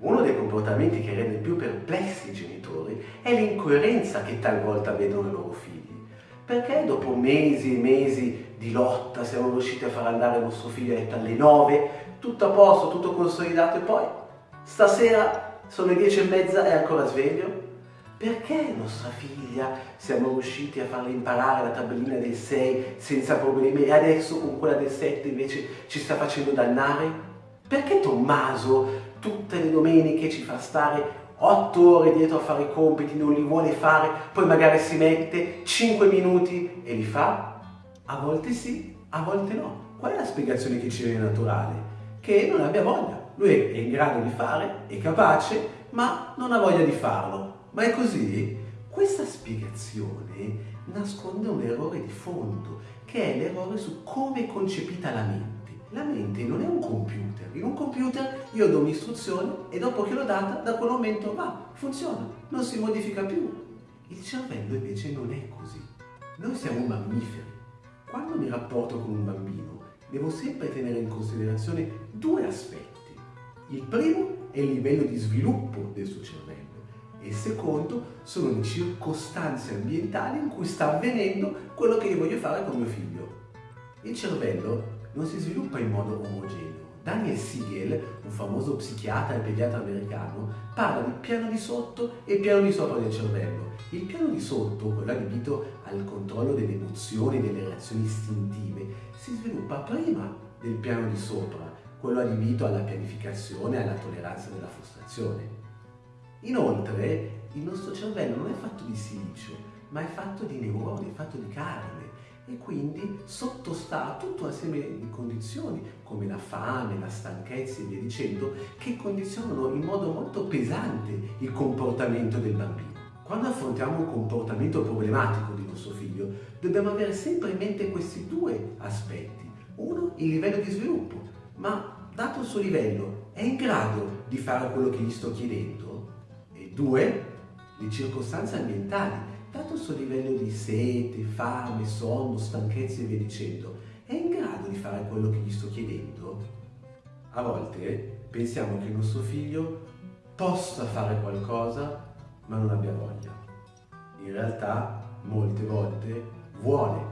Uno dei comportamenti che rende più perplessi i genitori è l'incoerenza che talvolta vedono i loro figli. Perché dopo mesi e mesi di lotta siamo riusciti a far andare il nostro figlio a letto alle 9, tutto a posto, tutto consolidato e poi stasera sono le 10 e mezza e ancora sveglio? Perché nostra figlia siamo riusciti a farle imparare la tabellina del 6 senza problemi e adesso con quella del 7 invece ci sta facendo dannare? Perché Tommaso tutte le domeniche ci fa stare otto ore dietro a fare i compiti, non li vuole fare, poi magari si mette 5 minuti e li fa? A volte sì, a volte no. Qual è la spiegazione che ci viene naturale? Che non abbia voglia. Lui è in grado di fare, è capace, ma non ha voglia di farlo. Ma è così? Questa spiegazione nasconde un errore di fondo, che è l'errore su come è concepita la mente. La mente non è un computer. In un computer io do un'istruzione e dopo che l'ho data, da quel momento va, funziona, non si modifica più. Il cervello invece non è così. Noi siamo mammiferi. Quando mi rapporto con un bambino, devo sempre tenere in considerazione due aspetti. Il primo è il livello di sviluppo del suo cervello e il secondo sono le circostanze ambientali in cui sta avvenendo quello che io voglio fare con mio figlio. Il cervello non si sviluppa in modo omogeneo. Daniel Siegel, un famoso psichiatra e pediatra americano, parla di piano di sotto e piano di sopra del cervello. Il piano di sotto, quello adibito al controllo delle emozioni e delle reazioni istintive, si sviluppa prima del piano di sopra, quello adibito alla pianificazione e alla tolleranza della frustrazione. Inoltre, il nostro cervello non è fatto di silicio, ma è fatto di neuroni, è fatto di carne e quindi sottostà a tutta una serie di condizioni come la fame, la stanchezza e via dicendo che condizionano in modo molto pesante il comportamento del bambino. Quando affrontiamo un comportamento problematico di nostro figlio dobbiamo avere sempre in mente questi due aspetti. Uno, il livello di sviluppo, ma dato il suo livello è in grado di fare quello che gli sto chiedendo? E due, le circostanze ambientali dato il suo livello di sete, fame, sonno, stanchezza e via dicendo, è in grado di fare quello che gli sto chiedendo? A volte pensiamo che il nostro figlio possa fare qualcosa ma non abbia voglia. In realtà molte volte vuole